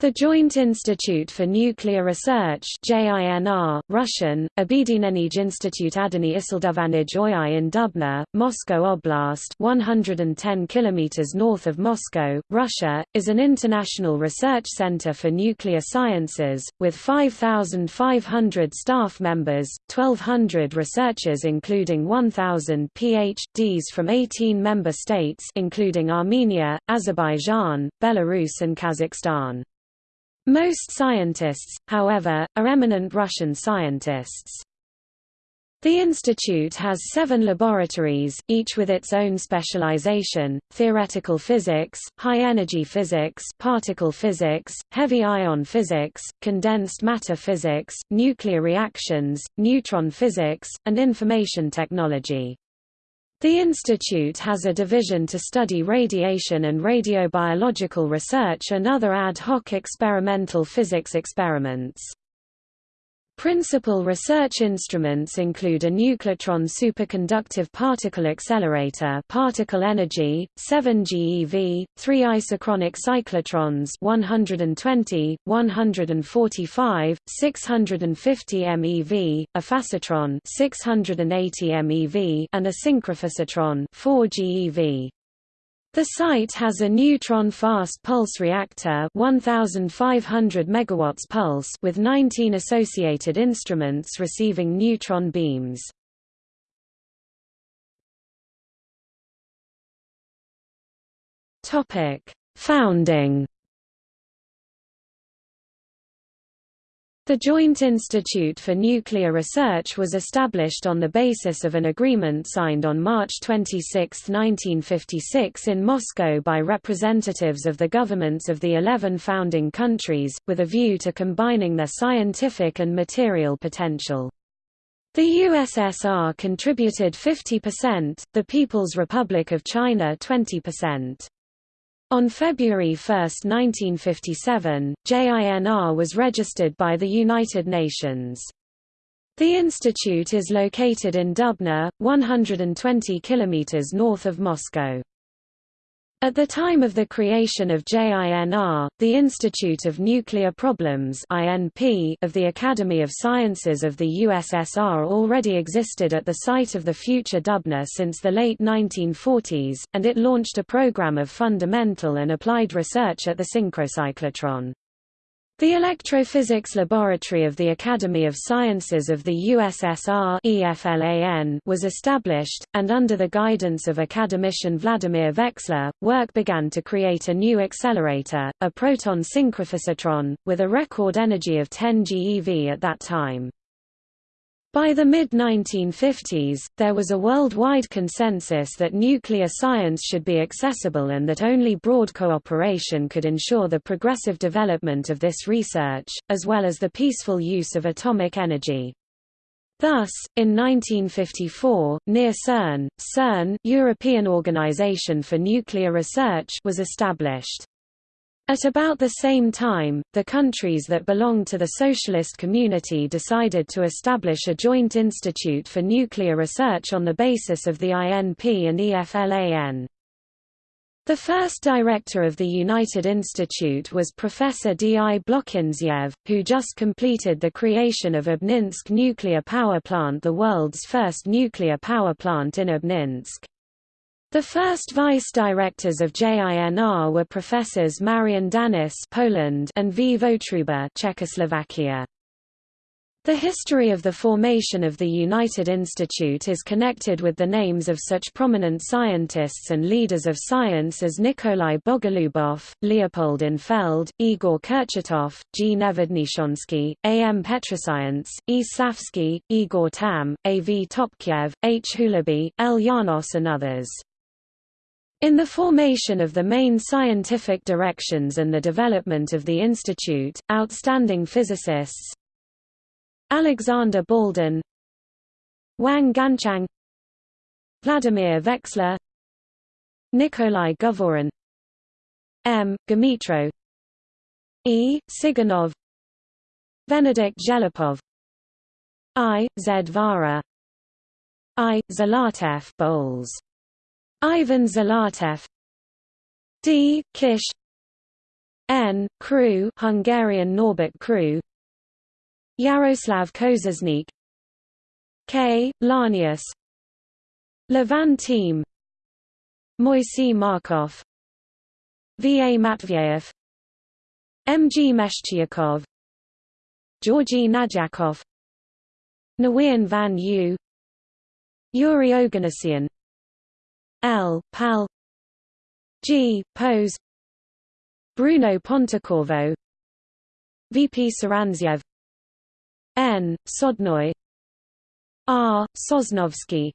The Joint Institute for Nuclear Research JINR, Russian, Obedinenij Institute Adany Isildovanij in Dubna, Moscow Oblast 110 km north of Moscow, Russia, is an international research center for nuclear sciences, with 5,500 staff members, 1,200 researchers including 1,000 Ph.D.s from 18 member states including Armenia, Azerbaijan, Belarus and Kazakhstan. Most scientists, however, are eminent Russian scientists. The institute has seven laboratories, each with its own specialization, theoretical physics, high-energy physics particle physics, heavy ion physics, condensed matter physics, nuclear reactions, neutron physics, and information technology. The institute has a division to study radiation and radiobiological research and other ad hoc experimental physics experiments. Principal research instruments include a nucleotron superconductive particle accelerator particle energy, 7 GeV, 3 isochronic cyclotrons 120, 145, 650 MeV, a phasotron 680 MeV and a synchrophasotron 4 GeV. The site has a neutron fast pulse reactor 1500 megawatts pulse with 19 associated instruments receiving neutron beams. Topic: Founding The Joint Institute for Nuclear Research was established on the basis of an agreement signed on March 26, 1956 in Moscow by representatives of the governments of the 11 founding countries, with a view to combining their scientific and material potential. The USSR contributed 50%, the People's Republic of China 20%. On February 1, 1957, JINR was registered by the United Nations. The institute is located in Dubna, 120 km north of Moscow. At the time of the creation of JINR, the Institute of Nuclear Problems (INP) of the Academy of Sciences of the USSR already existed at the site of the future Dubna since the late 1940s, and it launched a program of fundamental and applied research at the synchrocyclotron. The Electrophysics Laboratory of the Academy of Sciences of the USSR was established, and under the guidance of academician Vladimir Veksler, work began to create a new accelerator, a proton synchrophasotron, with a record energy of 10 GeV at that time. By the mid-1950s, there was a worldwide consensus that nuclear science should be accessible and that only broad cooperation could ensure the progressive development of this research, as well as the peaceful use of atomic energy. Thus, in 1954, NEAR CERN, CERN European Organization for Nuclear Research was established. At about the same time, the countries that belonged to the socialist community decided to establish a joint institute for nuclear research on the basis of the INP and EFLAN. The first director of the United Institute was Professor D. I. Blokhintsev, who just completed the creation of Obninsk nuclear power plant the world's first nuclear power plant in Obninsk. The first vice-directors of JINR were professors Marian Danysz Poland and V. Votruba Czechoslovakia. The history of the formation of the United Institute is connected with the names of such prominent scientists and leaders of science as Nikolai Bogolubov, Leopold Infeld, Igor Kurchatov, G. Nevodnishonsky, A. M. Petrosyants, E. Slavsky, Igor Tamm, A. V. Topchiev, H. Hulubei, L. Janos and others. In the formation of the main scientific directions and the development of the institute, outstanding physicists Alexander Baldin Wang Ganchang Vladimir Veksler Nikolai Govorun M. Gamitro E. Siganov Venedikt Dzhelepov I. Z. Vara I. Zlatev Bowles Ivan Zlatev D. Kiss N. Crew Hungarian Norbert Crew Yaroslav Kozesnik K. Lanius Levan Team Moisey Markov V. A. Matveyev M. G. Meshcheryakov Georgy Nadjakov Nguyen Van Yu Yuri Oganessian L. Pal G. Pose Bruno Pontecorvo VP Saranziev N. Sodnoy R. Sosnovsky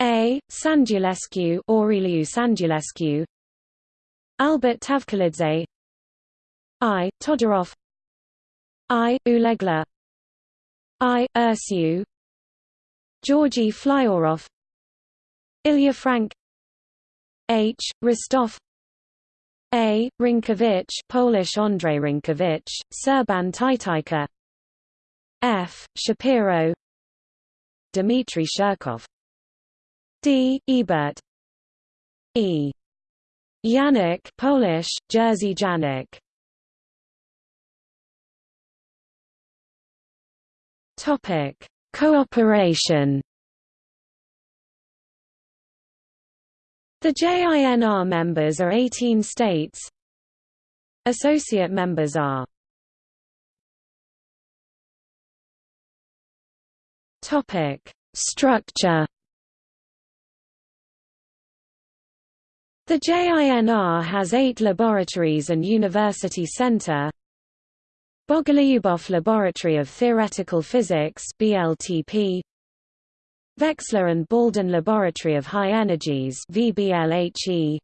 A. Sandulescu Aureliu Sandulescu Albert Tavkhelidze I. Todorov I. Ulegla I. Ursu Georgy Flyorov Ilya Frank H. Rostov A. Rinkovich Polish Andrei Rinkovich, Serban Tytyka F. Shapiro Dmitry Shirkov D. Ebert E. Janik Polish, Jerzy Janik Topic: Cooperation The JINR members are 18 states. Associate members are Topic: Structure The JINR has eight laboratories and university center. Bogolyubov Laboratory of Theoretical Physics BLTP Veksler and Baldin Laboratory of High Energies VBLHE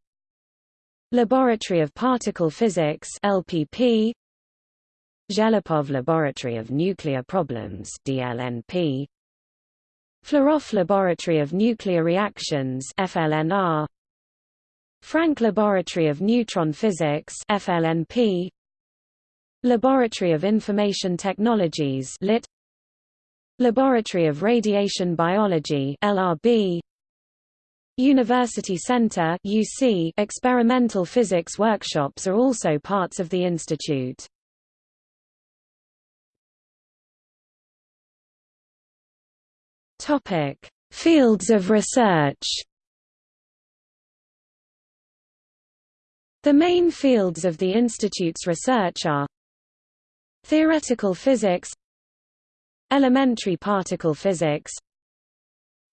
Laboratory of Particle Physics LPP Dzhelepov Laboratory of Nuclear Problems DLNP Flerov Laboratory of Nuclear Reactions FLNR Frank Laboratory of Neutron Physics FLNP Laboratory of Information Technologies LIT Laboratory of Radiation Biology LRB University Center UC experimental physics workshops are also parts of the institute. Topic: Fields of research. The main fields of the institute's research are Theoretical physics Elementary particle physics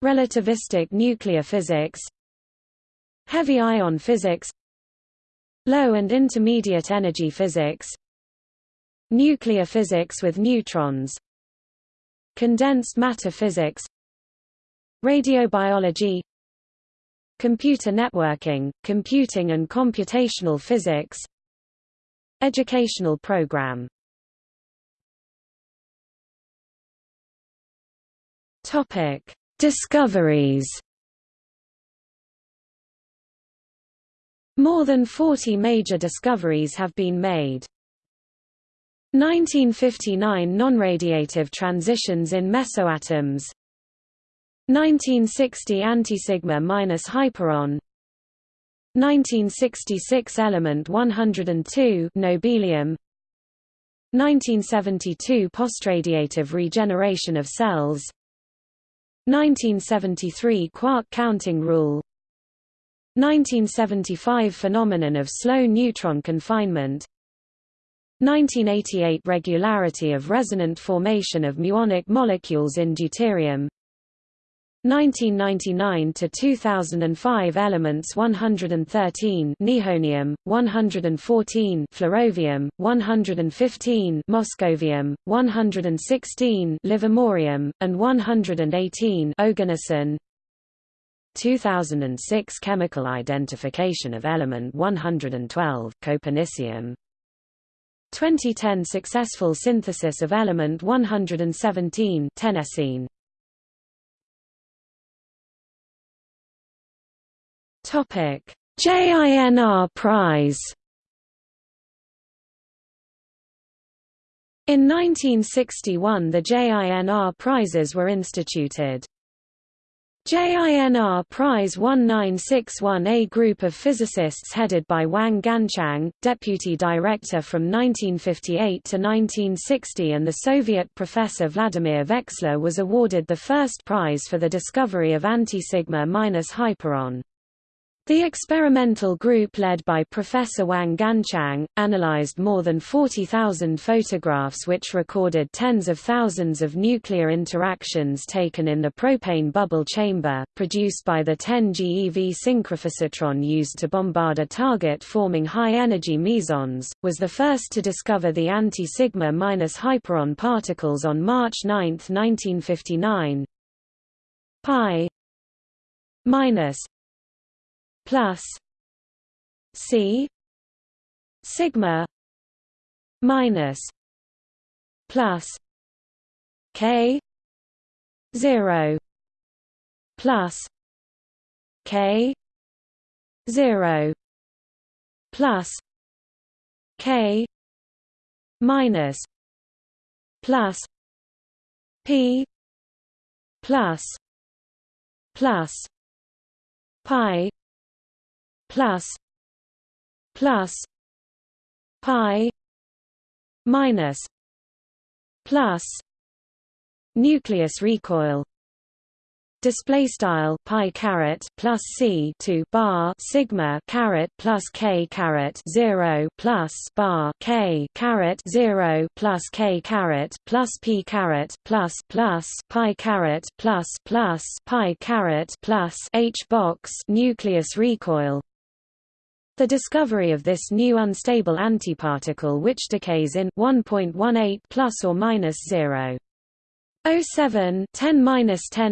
Relativistic nuclear physics Heavy ion physics Low and intermediate energy physics Nuclear physics with neutrons Condensed matter physics Radiobiology Computer networking, computing and computational physics Educational program Topic: Discoveries. More than 40 major discoveries have been made. 1959 non-radiative transitions in mesoatoms 1960 antisigma minus hyperon 1966 element 102 nobelium 1972 postradiative regeneration of cells 1973 quark counting rule. 1975 phenomenon of slow neutron confinement. 1988 regularity of resonant formation of muonic molecules in deuterium 1999 to 2005 elements 113 nihonium 114 flerovium 115 moscovium 116 livermorium and 118 oganesson. 2006 chemical identification of element 112 copernicium 2010 successful synthesis of element 117 tennessine Topic: JINR Prize. In 1961 the JINR prizes were instituted. JINR Prize 1961 A group of physicists headed by Wang Ganchang, deputy director from 1958 to 1960 and the Soviet professor Vladimir Veksler was awarded the first prize for the discovery of anti-sigma-hyperon. The experimental group led by Professor Wang Ganchang, analyzed more than 40,000 photographs which recorded tens of thousands of nuclear interactions taken in the propane bubble chamber, produced by the 10 GeV synchrophasotron used to bombard a target forming high-energy mesons, was the first to discover the anti-sigma minus hyperon particles on March 9, 1959. Pi minus plus C sigma minus plus K zero plus K zero plus K minus plus P plus plus Pi plus plus pi minus plus nucleus recoil. Display style pi caret plus c to bar sigma caret plus k caret 0 plus bar k caret 0 plus k caret plus p caret plus plus pi caret plus plus pi caret plus h box nucleus recoil the discovery of this new unstable antiparticle which decays in 1.18 plus or minus 0. 07 10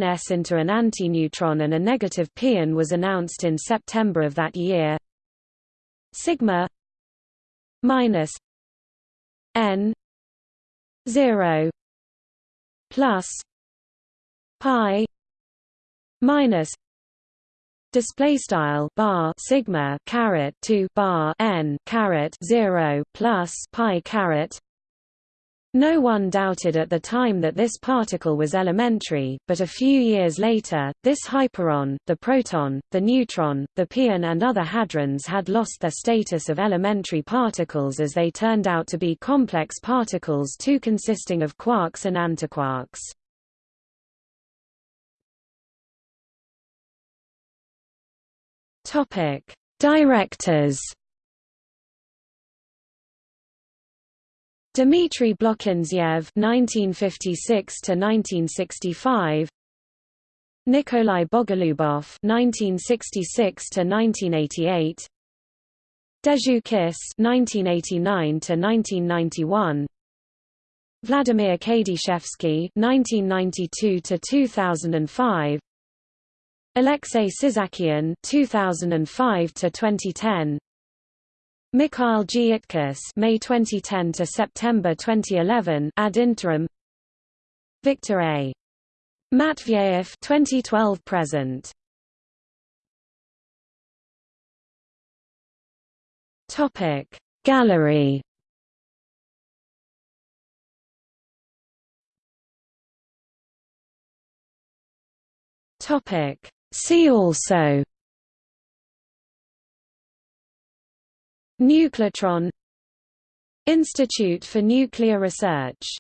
s into an antineutron and a negative pion was announced in September of that year. Sigma minus n 0 plus pi minus display style bar sigma caret 2 bar n caret 0 plus pi caret no one doubted at the time that this particle was elementary, but a few years later, this hyperon, the proton, the neutron, the pion and other hadrons had lost their status of elementary particles as they turned out to be complex particles too consisting of quarks and antiquarks. Topic: Directors. Dmitry Blokhintsev (1956–1965), Nikolai Bogolubov (1966–1988), Deju Kiss (1989–1991), Vladimir Kadyshevsky (1992–2005), Alexei Sissakian 2005 to 2010 Mikhail Gyutkis May 2010 to September 2011 ad interim. Victor A. Matveyev 2012 present. Topic. Gallery. Topic See also Nucleotron Institute for Nuclear Research